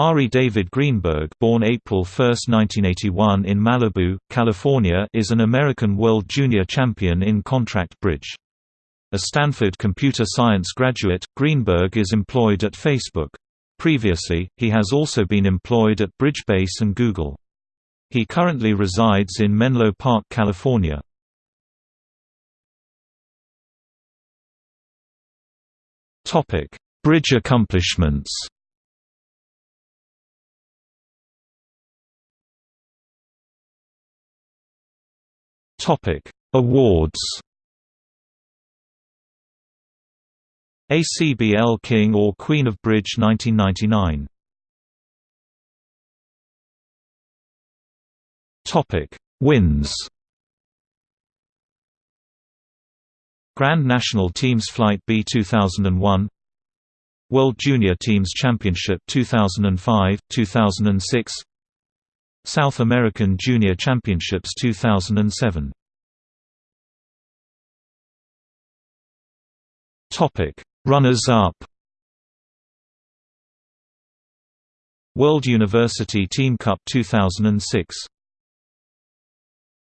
Ari David Greenberg born April 1, 1981 in Malibu, California is an American World Junior Champion in contract bridge. A Stanford computer science graduate, Greenberg is employed at Facebook. Previously, he has also been employed at Bridgebase and Google. He currently resides in Menlo Park, California. Bridge accomplishments Topic: Awards. ACBL King or Queen of Bridge 1999. Topic: Wins. Grand National Teams Flight B 2001 World Junior Teams Championship 2005, 2006 South American Junior Championships 2007 Topic Runners-up. World University Team Cup 2006